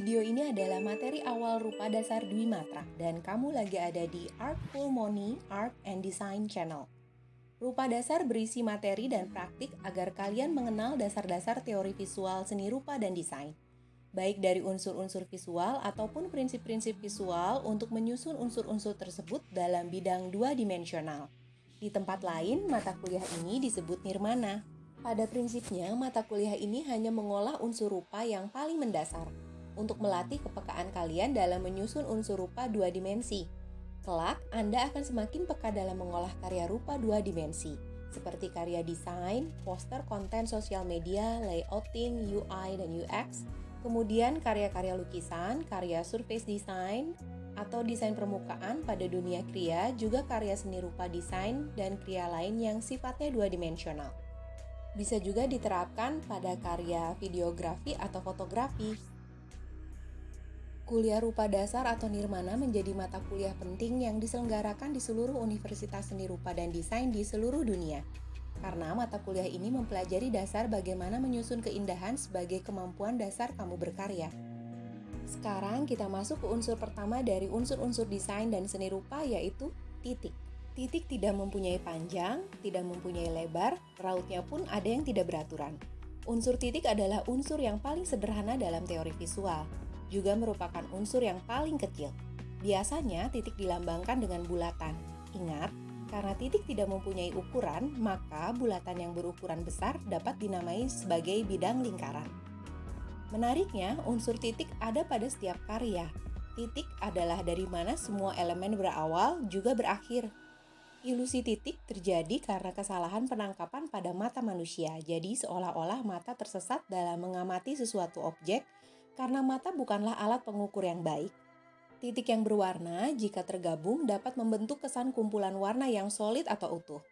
Video ini adalah materi awal rupa dasar Dwi Matra dan kamu lagi ada di Artful Money Art and Design Channel. Rupa dasar berisi materi dan praktik agar kalian mengenal dasar-dasar teori visual seni rupa dan desain. Baik dari unsur-unsur visual ataupun prinsip-prinsip visual untuk menyusun unsur-unsur tersebut dalam bidang dua dimensional. Di tempat lain, mata kuliah ini disebut nirmana. Pada prinsipnya, mata kuliah ini hanya mengolah unsur rupa yang paling mendasar, untuk melatih kepekaan kalian dalam menyusun unsur rupa dua dimensi. Kelak, Anda akan semakin peka dalam mengolah karya rupa dua dimensi, seperti karya desain, poster konten sosial media, layouting, UI, dan UX, kemudian karya-karya lukisan, karya surface design, atau desain permukaan pada dunia kriya, juga karya seni rupa desain dan kriya lain yang sifatnya dua dimensional. Bisa juga diterapkan pada karya videografi atau fotografi, Kuliah Rupa Dasar atau Nirmana menjadi mata kuliah penting yang diselenggarakan di seluruh Universitas Seni Rupa dan Desain di seluruh dunia. Karena mata kuliah ini mempelajari dasar bagaimana menyusun keindahan sebagai kemampuan dasar kamu berkarya. Sekarang kita masuk ke unsur pertama dari unsur-unsur desain dan seni rupa yaitu titik. Titik tidak mempunyai panjang, tidak mempunyai lebar, rautnya pun ada yang tidak beraturan. Unsur titik adalah unsur yang paling sederhana dalam teori visual juga merupakan unsur yang paling kecil. Biasanya titik dilambangkan dengan bulatan. Ingat, karena titik tidak mempunyai ukuran, maka bulatan yang berukuran besar dapat dinamai sebagai bidang lingkaran. Menariknya, unsur titik ada pada setiap karya. Titik adalah dari mana semua elemen berawal juga berakhir. Ilusi titik terjadi karena kesalahan penangkapan pada mata manusia. Jadi seolah-olah mata tersesat dalam mengamati sesuatu objek karena mata bukanlah alat pengukur yang baik. Titik yang berwarna jika tergabung dapat membentuk kesan kumpulan warna yang solid atau utuh.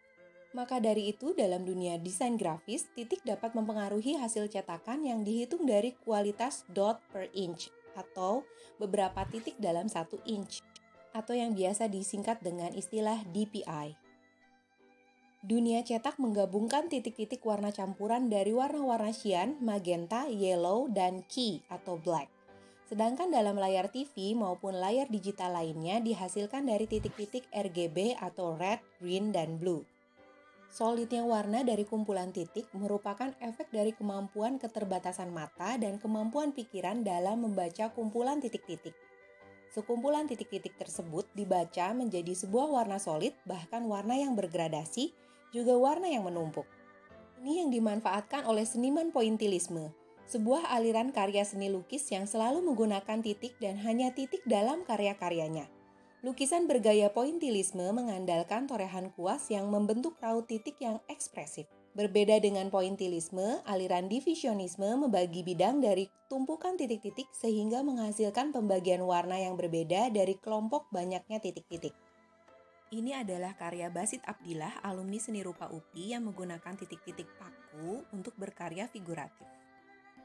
Maka dari itu, dalam dunia desain grafis, titik dapat mempengaruhi hasil cetakan yang dihitung dari kualitas dot per inch atau beberapa titik dalam satu inch, atau yang biasa disingkat dengan istilah DPI. Dunia cetak menggabungkan titik-titik warna campuran dari warna-warna cyan, magenta, yellow, dan key atau black. Sedangkan dalam layar TV maupun layar digital lainnya dihasilkan dari titik-titik RGB atau red, green, dan blue. Solidnya warna dari kumpulan titik merupakan efek dari kemampuan keterbatasan mata dan kemampuan pikiran dalam membaca kumpulan titik-titik. Sekumpulan titik-titik tersebut dibaca menjadi sebuah warna solid, bahkan warna yang bergradasi, juga warna yang menumpuk. Ini yang dimanfaatkan oleh seniman pointilisme, sebuah aliran karya seni lukis yang selalu menggunakan titik dan hanya titik dalam karya-karyanya. Lukisan bergaya pointilisme mengandalkan torehan kuas yang membentuk raut titik yang ekspresif. Berbeda dengan pointilisme, aliran divisionisme membagi bidang dari tumpukan titik-titik sehingga menghasilkan pembagian warna yang berbeda dari kelompok banyaknya titik-titik. Ini adalah karya Basit Abdillah, alumni seni rupa UPI yang menggunakan titik-titik paku untuk berkarya figuratif.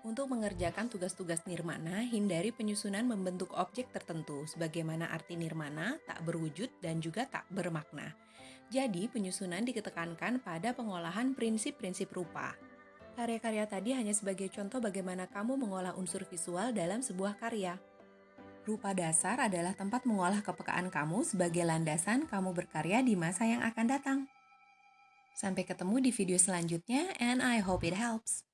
Untuk mengerjakan tugas-tugas nirmana, hindari penyusunan membentuk objek tertentu, sebagaimana arti nirmana tak berwujud dan juga tak bermakna. Jadi, penyusunan diketekankan pada pengolahan prinsip-prinsip rupa. Karya-karya tadi hanya sebagai contoh bagaimana kamu mengolah unsur visual dalam sebuah karya. Rupa dasar adalah tempat mengolah kepekaan kamu sebagai landasan kamu berkarya di masa yang akan datang. Sampai ketemu di video selanjutnya, and I hope it helps.